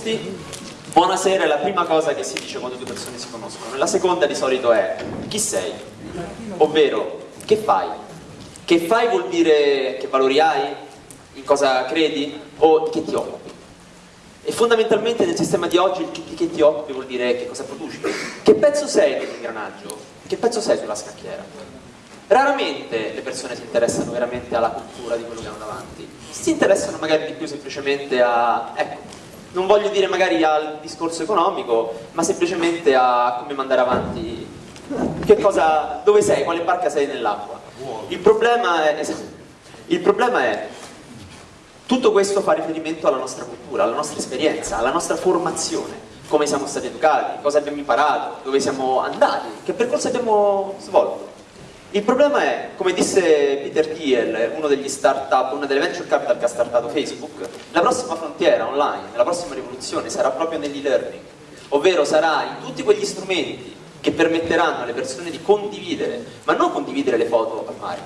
Tutti. Buonasera è la prima cosa che si dice quando due persone si conoscono. La seconda di solito è chi sei? Ovvero, che fai? Che fai vuol dire che valori hai? In cosa credi? O di che ti occupi? E fondamentalmente nel sistema di oggi il di che ti occupi vuol dire che cosa produci. Che pezzo sei dell'ingranaggio? Che pezzo sei sulla scacchiera? Raramente le persone si interessano veramente alla cultura di quello che hanno davanti, si interessano magari di più semplicemente a, ecco, non voglio dire magari al discorso economico, ma semplicemente a come mandare avanti, che cosa, dove sei, quale barca sei nell'acqua. Il problema è, il problema è tutto questo fa riferimento alla nostra cultura, alla nostra esperienza, alla nostra formazione, come siamo stati educati, cosa abbiamo imparato, dove siamo andati, che percorso abbiamo svolto. Il problema è, come disse Peter Thiel, uno degli startup, una delle venture capital che ha startato Facebook, la prossima frontiera online, la prossima rivoluzione sarà proprio nell'e-learning, ovvero sarà in tutti quegli strumenti che permetteranno alle persone di condividere, ma non condividere le foto al mare,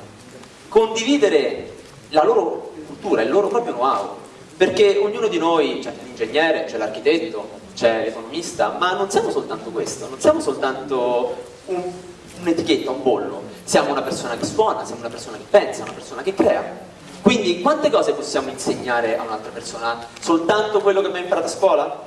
condividere la loro cultura, il loro proprio know-how, perché ognuno di noi, c'è l'ingegnere, c'è l'architetto, c'è l'economista, ma non siamo soltanto questo, non siamo soltanto un'etichetta, un, un bollo, siamo una persona che suona, siamo una persona che pensa, una persona che crea. Quindi quante cose possiamo insegnare a un'altra persona? Soltanto quello che abbiamo imparato a scuola?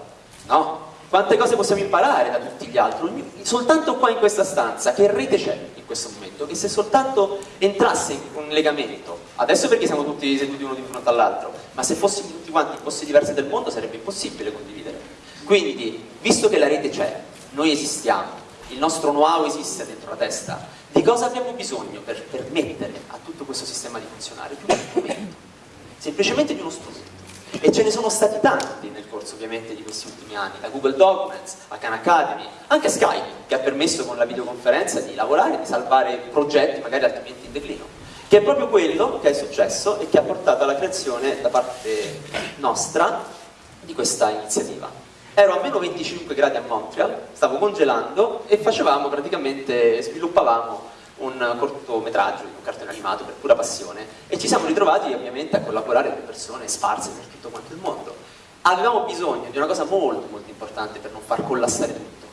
No. Quante cose possiamo imparare da tutti gli altri? Soltanto qua in questa stanza, che rete c'è in questo momento? Che se soltanto entrasse in un legamento, adesso perché siamo tutti seduti uno di fronte all'altro, ma se fossimo tutti quanti in posti diversi del mondo sarebbe impossibile condividere. Quindi, visto che la rete c'è, noi esistiamo, il nostro know-how esiste dentro la testa, di cosa abbiamo bisogno per permettere a tutto questo sistema di funzionare? Di uno strumento, semplicemente di uno strumento. E ce ne sono stati tanti nel corso ovviamente di questi ultimi anni, da Google Documents a Khan Academy, anche Skype, che ha permesso con la videoconferenza di lavorare, di salvare progetti magari altrimenti in declino, che è proprio quello che è successo e che ha portato alla creazione da parte nostra di questa iniziativa ero a meno 25 gradi a Montreal, stavo congelando e facevamo praticamente, sviluppavamo un cortometraggio, un cartone animato per pura passione e ci siamo ritrovati ovviamente a collaborare con persone sparse per tutto quanto il mondo. Avevamo bisogno di una cosa molto molto importante per non far collassare tutto,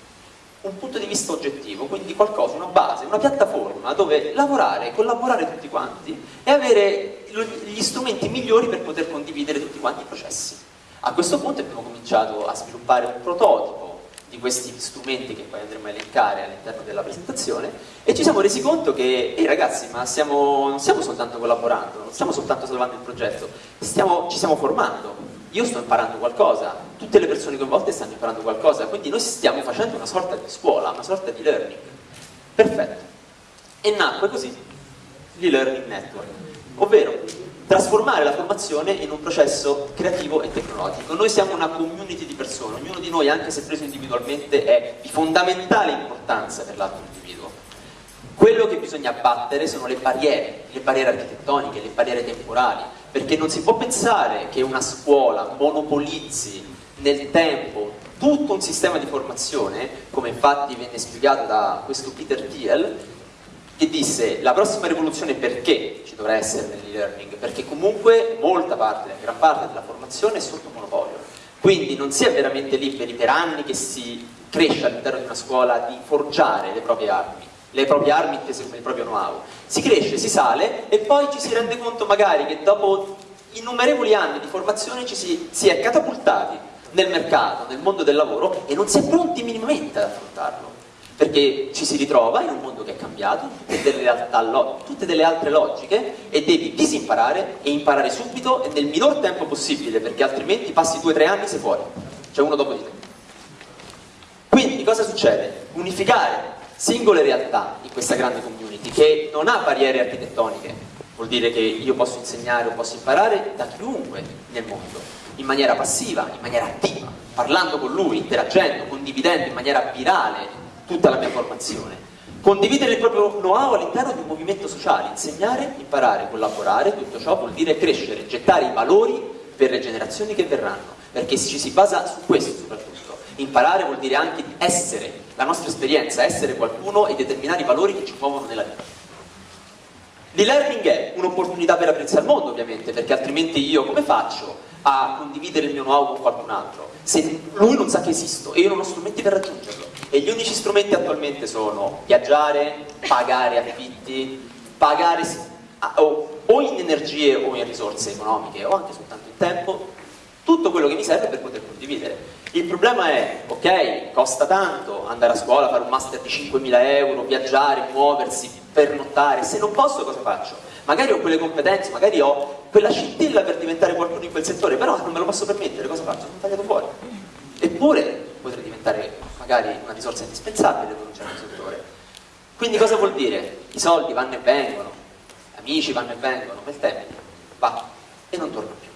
un punto di vista oggettivo, quindi qualcosa, una base, una piattaforma dove lavorare, collaborare tutti quanti e avere gli strumenti migliori per poter condividere tutti quanti i processi. A questo punto abbiamo cominciato a sviluppare un prototipo di questi strumenti che poi andremo a elencare all'interno della presentazione e ci siamo resi conto che, ehi ragazzi, ma stiamo, non stiamo soltanto collaborando, non stiamo soltanto salvando il progetto, stiamo, ci stiamo formando, io sto imparando qualcosa, tutte le persone coinvolte stanno imparando qualcosa, quindi noi stiamo facendo una sorta di scuola, una sorta di learning. Perfetto. E nacque così l'e-learning network, ovvero trasformare la formazione in un processo creativo e tecnologico. Noi siamo una community di persone, ognuno di noi, anche se preso individualmente, è di fondamentale importanza per l'altro individuo. Quello che bisogna abbattere sono le barriere, le barriere architettoniche, le barriere temporali, perché non si può pensare che una scuola monopolizzi nel tempo tutto un sistema di formazione, come infatti venne spiegato da questo Peter Thiel, che disse la prossima rivoluzione perché ci dovrà essere nell'e-learning? Perché comunque molta parte, gran parte della formazione è sotto monopolio. Quindi non si è veramente liberi per anni che si cresce all'interno di una scuola di forgiare le proprie armi, le proprie armi intese come il proprio know-how. Si cresce, si sale e poi ci si rende conto magari che dopo innumerevoli anni di formazione ci si, si è catapultati nel mercato, nel mondo del lavoro e non si è pronti minimamente ad affrontarlo perché ci si ritrova in un mondo che è cambiato, tutte delle, realtà, tutte delle altre logiche e devi disimparare e imparare subito e nel minor tempo possibile perché altrimenti passi due o tre anni e sei fuori, cioè uno dopo di te. Quindi cosa succede? Unificare singole realtà in questa grande community che non ha barriere architettoniche, vuol dire che io posso insegnare o posso imparare da chiunque nel mondo, in maniera passiva, in maniera attiva, parlando con lui, interagendo, condividendo in maniera virale tutta la mia formazione. Condividere il proprio know-how all'interno di un movimento sociale, insegnare, imparare, collaborare, tutto ciò vuol dire crescere, gettare i valori per le generazioni che verranno, perché ci si basa su questo soprattutto. Imparare vuol dire anche essere, la nostra esperienza, essere qualcuno e determinare i valori che ci muovono nella vita. L'e-learning è un'opportunità per aprirsi al mondo, ovviamente, perché altrimenti io come faccio a condividere il mio know-how con qualcun altro? Se lui non sa che esisto e io non ho strumenti per raggiungerlo. E gli unici strumenti attualmente sono viaggiare, pagare affitti, pagare o, o in energie o in risorse economiche o anche soltanto in tempo, tutto quello che mi serve per poter condividere. Il problema è, ok, costa tanto andare a scuola, fare un master di 5.000 euro, viaggiare, muoversi, pernottare, se non posso cosa faccio? Magari ho quelle competenze, magari ho quella scintilla per diventare qualcuno in quel settore, però non me lo posso permettere, cosa faccio? Sono tagliato fuori. Eppure potrei diventare magari una risorsa indispensabile per un certo settore. Quindi cosa vuol dire? I soldi vanno e vengono, amici vanno e vengono, ma il tempo va e non torna più.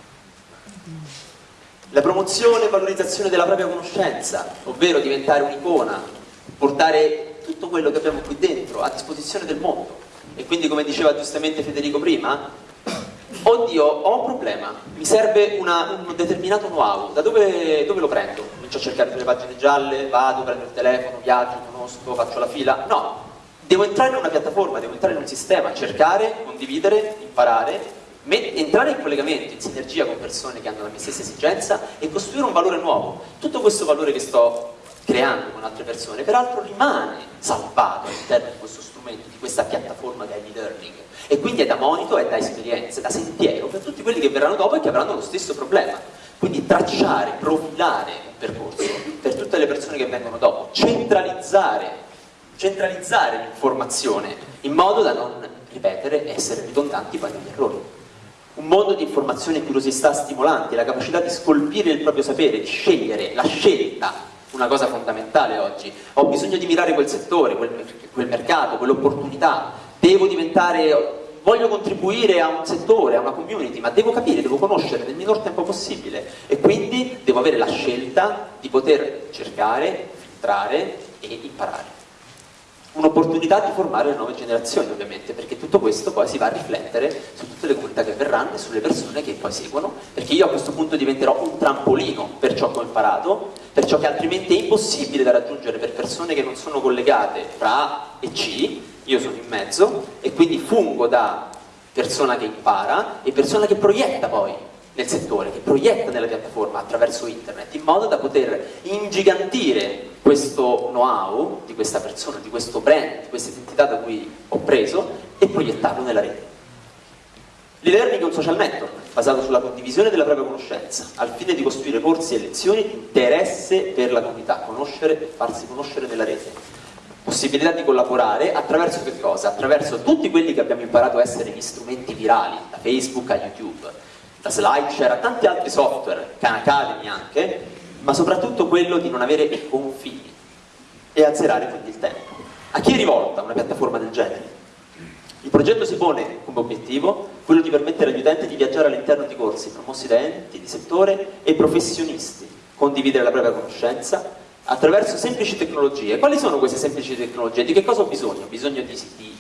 La promozione e valorizzazione della propria conoscenza, ovvero diventare un'icona, portare tutto quello che abbiamo qui dentro a disposizione del mondo. E quindi, come diceva giustamente Federico prima, oddio, ho un problema, mi serve una, un determinato know-how, da dove, dove, lo prendo? Comincio a cercare sulle pagine gialle, vado, prendo il telefono, viaggio, conosco, faccio la fila? No, devo entrare in una piattaforma, devo entrare in un sistema, cercare, condividere, imparare entrare in collegamento, in sinergia con persone che hanno la mia stessa esigenza e costruire un valore nuovo. Tutto questo valore che sto creando con altre persone, peraltro rimane salvato all'interno di questo strumento, di questa piattaforma che è l'e-learning e quindi è da monito, è da esperienza, da sentiero per tutti quelli che verranno dopo e che avranno lo stesso problema. Quindi tracciare, profilare un percorso per tutte le persone che vengono dopo, centralizzare, centralizzare l'informazione in modo da non ripetere e essere ridondanti poi negli errori un mondo di informazione e curiosità stimolanti, la capacità di scolpire il proprio sapere, di scegliere, la scelta, una cosa fondamentale oggi. Ho bisogno di mirare quel settore, quel, quel mercato, quell'opportunità, devo diventare, voglio contribuire a un settore, a una community, ma devo capire, devo conoscere nel minor tempo possibile. E quindi devo avere la scelta di poter cercare, filtrare e imparare un'opportunità di formare le nuove generazioni ovviamente, perché tutto questo poi si va a riflettere su tutte le comunità che verranno e sulle persone che poi seguono, perché io a questo punto diventerò un trampolino per ciò che ho imparato, per ciò che altrimenti è impossibile da raggiungere per persone che non sono collegate tra A e C, io sono in mezzo e quindi fungo da persona che impara e persona che proietta poi nel settore, che proietta nella piattaforma attraverso internet, in modo da poter ingigantire questo know-how di questa persona, di questo brand, di questa identità da cui ho preso e proiettarlo nella rete. L'e-learning è un social network basato sulla condivisione della propria conoscenza, al fine di costruire corsi e lezioni di interesse per la comunità, conoscere e farsi conoscere nella rete. Possibilità di collaborare attraverso che cosa? Attraverso tutti quelli che abbiamo imparato a essere gli strumenti virali, da Facebook a YouTube, da SlideShare a tanti altri software, Khan Academy anche, ma soprattutto quello di non avere confini e azzerare quindi il tempo. A chi è rivolta una piattaforma del genere? Il progetto si pone come obiettivo quello di permettere agli utenti di viaggiare all'interno di corsi promossi da enti di settore e professionisti, condividere la propria conoscenza attraverso semplici tecnologie. Quali sono queste semplici tecnologie? Di che cosa ho bisogno? Ho bisogno di, di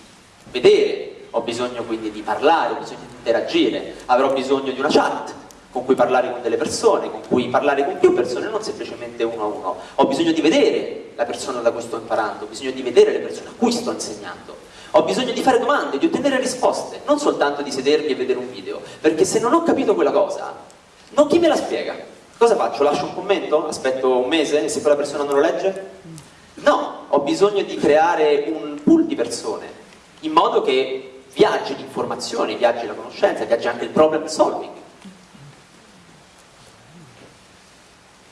vedere ho bisogno quindi di parlare, ho bisogno di interagire, avrò bisogno di una chat con cui parlare con delle persone, con cui parlare con più persone, non semplicemente uno a uno. Ho bisogno di vedere la persona da cui sto imparando, ho bisogno di vedere le persone a cui sto insegnando. Ho bisogno di fare domande, di ottenere risposte, non soltanto di sedermi e vedere un video, perché se non ho capito quella cosa, non chi me la spiega? Cosa faccio? Lascio un commento? Aspetto un mese e se quella persona non lo legge? No, ho bisogno di creare un pool di persone, in modo che viaggi di informazioni, viaggi la conoscenza, viaggi anche il problem solving.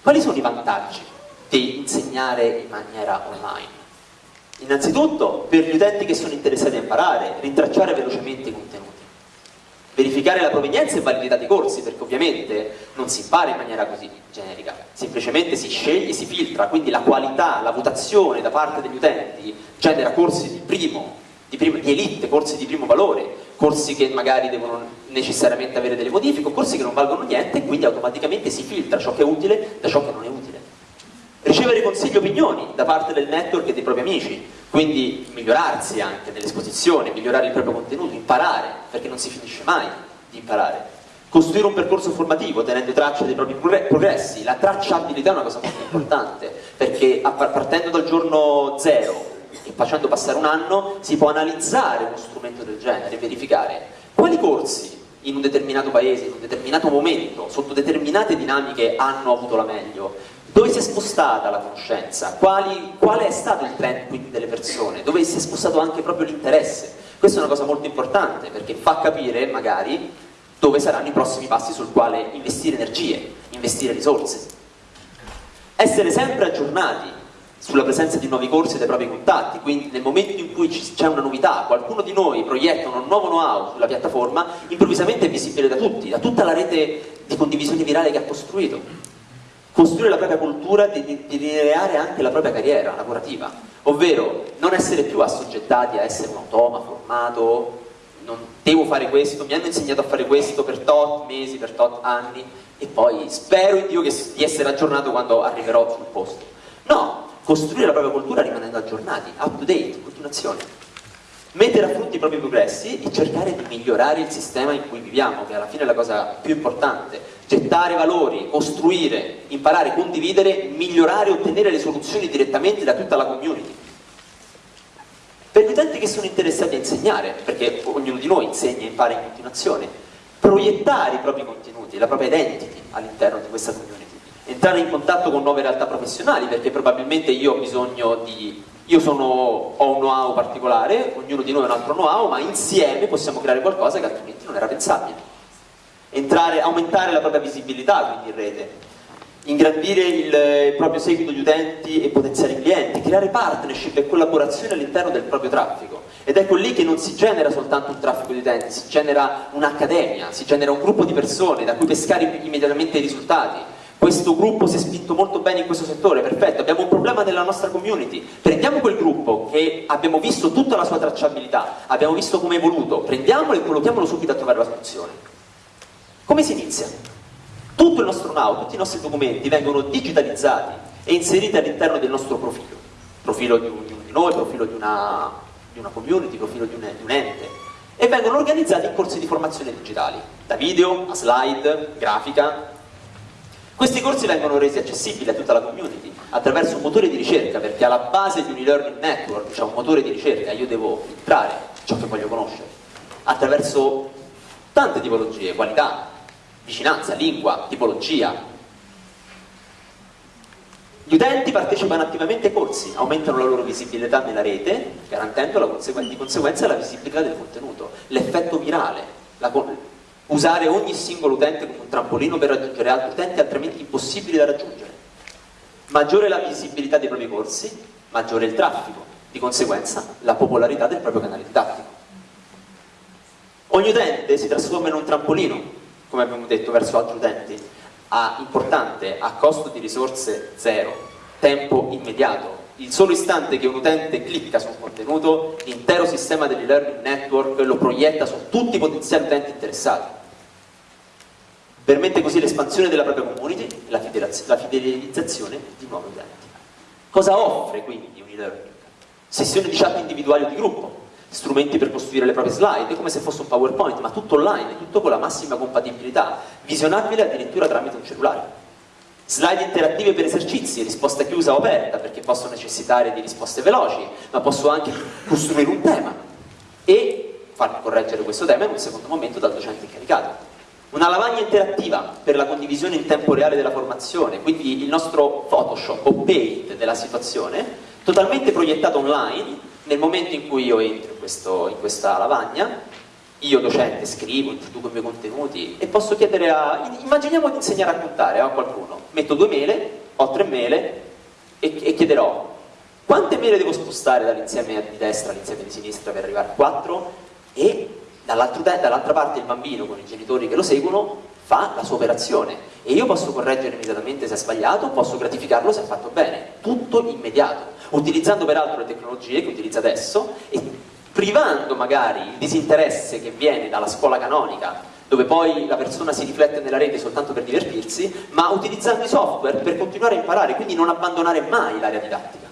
Quali sono i vantaggi di insegnare in maniera online? Innanzitutto, per gli utenti che sono interessati a imparare, rintracciare velocemente i contenuti, verificare la provenienza e validità dei corsi, perché ovviamente non si impara in maniera così generica, semplicemente si sceglie, si filtra, quindi la qualità, la votazione da parte degli utenti genera corsi di primo di, primo, di elite, corsi di primo valore, corsi che magari devono necessariamente avere delle modifiche, corsi che non valgono niente e quindi automaticamente si filtra ciò che è utile da ciò che non è utile. Ricevere consigli e opinioni da parte del network e dei propri amici, quindi migliorarsi anche nell'esposizione, migliorare il proprio contenuto, imparare, perché non si finisce mai di imparare. Costruire un percorso formativo tenendo traccia dei propri progressi, la tracciabilità è una cosa molto importante, perché partendo dal giorno zero facendo passare un anno si può analizzare uno strumento del genere e verificare quali corsi in un determinato paese, in un determinato momento, sotto determinate dinamiche hanno avuto la meglio, dove si è spostata la conoscenza, quali, qual è stato il trend quindi delle persone, dove si è spostato anche proprio l'interesse. Questa è una cosa molto importante perché fa capire magari dove saranno i prossimi passi sul quale investire energie, investire risorse. Essere sempre aggiornati sulla presenza di nuovi corsi e dei propri contatti, quindi nel momento in cui c'è una novità, qualcuno di noi proietta un nuovo know-how sulla piattaforma, improvvisamente è visibile da tutti, da tutta la rete di condivisione virale che ha costruito. Costruire la propria cultura delineare anche la propria carriera lavorativa, ovvero non essere più assoggettati a essere un automa formato, non devo fare questo, mi hanno insegnato a fare questo per tot mesi, per tot anni e poi spero in Dio che, di essere aggiornato quando arriverò sul posto. No, costruire la propria cultura rimanendo aggiornati, up to date, continuazione. Mettere a frutto i propri progressi e cercare di migliorare il sistema in cui viviamo, che alla fine è la cosa più importante. Gettare valori, costruire, imparare, condividere, migliorare, ottenere le soluzioni direttamente da tutta la community. Per gli utenti che sono interessati a insegnare, perché ognuno di noi insegna e impara in continuazione, proiettare i propri contenuti, la propria identity all'interno di questa community entrare in contatto con nuove realtà professionali perché probabilmente io ho bisogno di io sono, ho un know-how particolare, ognuno di noi ha un altro know-how, ma insieme possiamo creare qualcosa che altrimenti non era pensabile. Entrare, aumentare la propria visibilità quindi in rete, ingrandire il proprio seguito di utenti e potenziali clienti, creare partnership e collaborazione all'interno del proprio traffico. Ed ecco lì che non si genera soltanto un traffico di utenti, si genera un'accademia, si genera un gruppo di persone da cui pescare immediatamente i risultati questo gruppo si è spinto molto bene in questo settore, perfetto, abbiamo un problema nella nostra community, prendiamo quel gruppo che abbiamo visto tutta la sua tracciabilità, abbiamo visto come è evoluto, prendiamolo e collochiamolo subito a trovare la soluzione. Come si inizia? Tutto il nostro know, tutti i nostri documenti vengono digitalizzati e inseriti all'interno del nostro profilo, profilo di, un, di noi, profilo di una, di una, community, profilo di un, di un ente, e vengono organizzati in corsi di formazione digitali, da video a slide, grafica, questi corsi vengono resi accessibili a tutta la community attraverso un motore di ricerca, perché alla base di un e-learning network c'è un motore di ricerca, io devo filtrare ciò che voglio conoscere, attraverso tante tipologie, qualità, vicinanza, lingua, tipologia. Gli utenti partecipano attivamente ai corsi, aumentano la loro visibilità nella rete, garantendo conseguenza, di conseguenza la visibilità del contenuto, l'effetto virale, la, usare ogni singolo utente come un trampolino per raggiungere altri utenti altrimenti impossibili da raggiungere. Maggiore la visibilità dei propri corsi, maggiore il traffico, di conseguenza la popolarità del proprio canale didattico. Ogni utente si trasforma in un trampolino, come abbiamo detto, verso altri utenti, a, importante, a costo di risorse zero, tempo immediato, il solo istante che un utente clicca su un contenuto, l'intero sistema dell'e-learning network lo proietta su tutti i potenziali utenti interessati. Permette così l'espansione della propria community e la, la fidelizzazione di nuovi utenti. Cosa offre quindi un e-learning? Sessioni di chat individuali o di gruppo, strumenti per costruire le proprie slide, come se fosse un PowerPoint, ma tutto online, tutto con la massima compatibilità, visionabile addirittura tramite un cellulare slide interattive per esercizi, risposta chiusa o aperta, perché posso necessitare di risposte veloci, ma posso anche costruire un tema e far correggere questo tema in un secondo momento dal docente incaricato. Una lavagna interattiva per la condivisione in tempo reale della formazione, quindi il nostro Photoshop o Paint della situazione, totalmente proiettato online nel momento in cui io entro in, questo, in questa lavagna io docente scrivo, introduco i miei contenuti e posso chiedere a... immaginiamo di insegnare a contare a qualcuno, metto due mele, ho tre mele e, e chiederò quante mele devo spostare dall'insieme di destra all'insieme di sinistra per arrivare a quattro? E dall'altra parte il bambino con i genitori che lo seguono fa la sua operazione. E io posso correggere immediatamente se ha sbagliato, posso gratificarlo se ha fatto bene, tutto immediato, utilizzando peraltro le tecnologie che utilizza adesso e privando magari il disinteresse che viene dalla scuola canonica, dove poi la persona si riflette nella rete soltanto per divertirsi, ma utilizzando i software per continuare a imparare, quindi non abbandonare mai l'area didattica.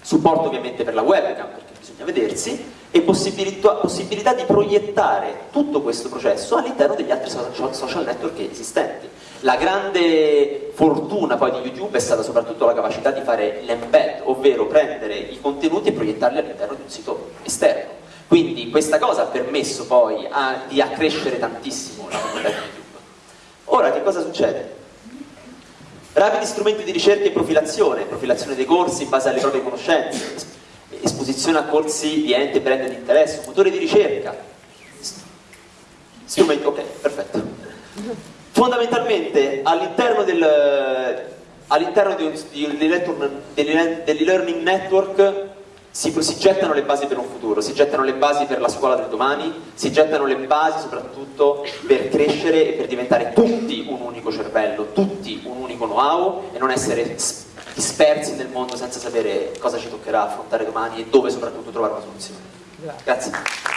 Supporto ovviamente per la webcam, perché bisogna vedersi, e possibilità, possibilità di proiettare tutto questo processo all'interno degli altri social network esistenti. La grande fortuna poi di YouTube è stata soprattutto la capacità di fare l'embed, ovvero prendere i contenuti e proiettarli all'interno di un sito esterno. Quindi questa cosa ha permesso poi a, di accrescere tantissimo la comunità di YouTube. Ora che cosa succede? Rapidi strumenti di ricerca e profilazione, profilazione dei corsi in base alle proprie conoscenze, esposizione a corsi di ente brand di interesse, motore di ricerca. Strumenti, ok, perfetto. Fondamentalmente all'interno del, all'interno dell'e-learning network si, si, gettano le basi per un futuro, si gettano le basi per la scuola del domani, si gettano le basi soprattutto per crescere e per diventare tutti un unico cervello, tutti un unico know-how e non essere dispersi nel mondo senza sapere cosa ci toccherà affrontare domani e dove soprattutto trovare una soluzione. Grazie.